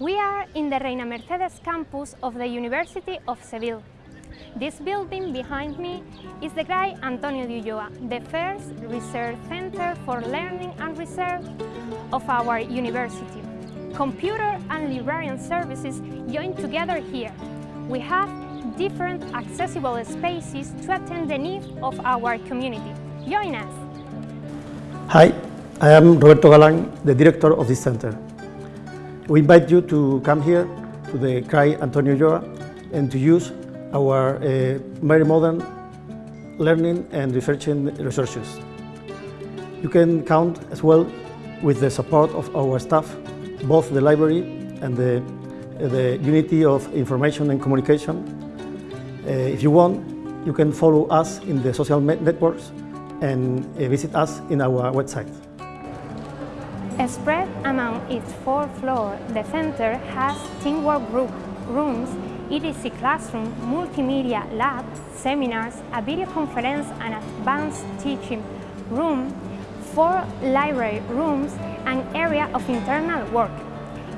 We are in the Reina Mercedes campus of the University of Seville. This building behind me is the CRAI Antonio de Ulloa, the first research center for learning and research of our university. Computer and librarian services join together here. We have different accessible spaces to attend the needs of our community. Join us! Hi, I am Roberto Galán, the director of this center. We invite you to come here to the CRAI Antonio Ulloa and to use our uh, very modern learning and researching resources. You can count as well with the support of our staff, both the library and the, the Unity of Information and Communication. Uh, if you want, you can follow us in the social networks and uh, visit us in our website. Spread among its four floors, the center has teamwork group rooms EDC classroom, multimedia lab, seminars, a video conference and advanced teaching room, four library rooms, and area of internal work.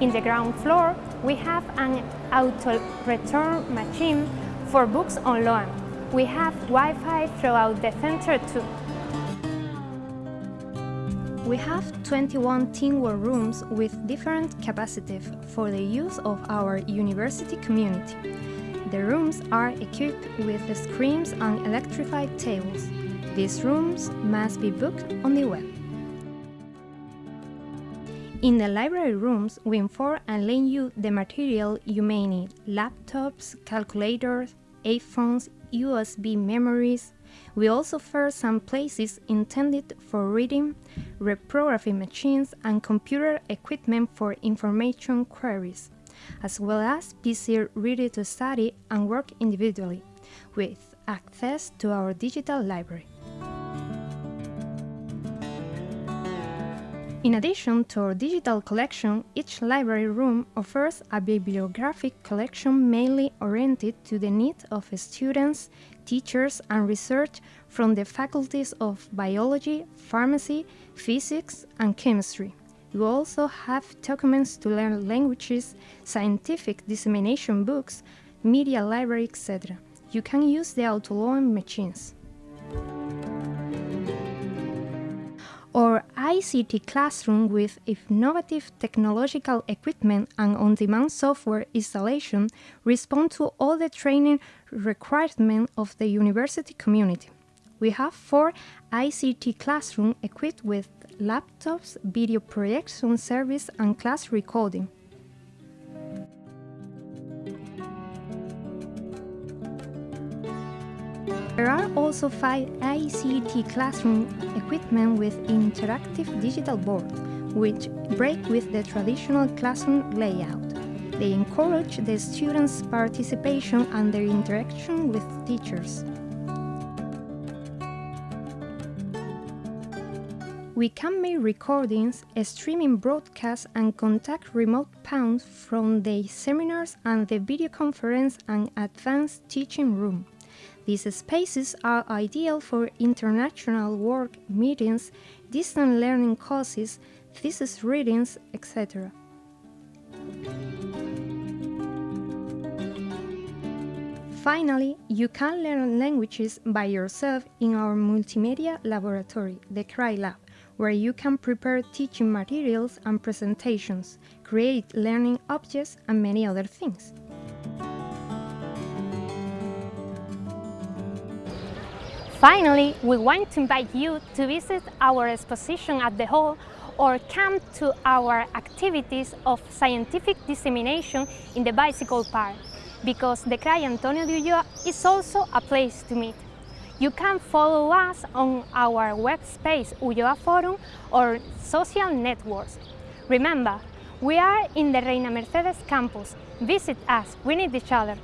In the ground floor, we have an auto-return machine for books on loan. We have Wi-Fi throughout the center too. We have 21 teamwork rooms with different capacities for the use of our university community. The rooms are equipped with screens and electrified tables. These rooms must be booked on the web. In the library rooms, we inform and lend you the material you may need laptops, calculators, iPhones, USB memories, we also offer some places intended for reading, reprography machines and computer equipment for information queries, as well as PC ready to study and work individually, with access to our digital library. In addition to our digital collection, each library room offers a bibliographic collection mainly oriented to the needs of students, teachers and research from the faculties of biology, pharmacy, physics and chemistry. You also have documents to learn languages, scientific dissemination books, media library, etc. You can use the auto-loan machines. or ICT classroom with innovative technological equipment and on-demand software installation respond to all the training requirements of the university community. We have four ICT classrooms equipped with laptops, video projection service and class recording. There are also five ICT classroom equipment with interactive digital boards, which break with the traditional classroom layout. They encourage the students' participation and their interaction with teachers. We can make recordings, streaming broadcasts and contact remote pounds from the seminars and the video conference and advanced teaching room. These spaces are ideal for international work meetings, distant learning courses, thesis readings, etc. Finally, you can learn languages by yourself in our multimedia laboratory, the CRAI Lab, where you can prepare teaching materials and presentations, create learning objects and many other things. Finally, we want to invite you to visit our exposition at the hall or come to our activities of scientific dissemination in the bicycle park, because the CRAI Antonio de Ulloa is also a place to meet. You can follow us on our web space Ulloa Forum or social networks. Remember, we are in the Reina Mercedes campus. Visit us, we need each other.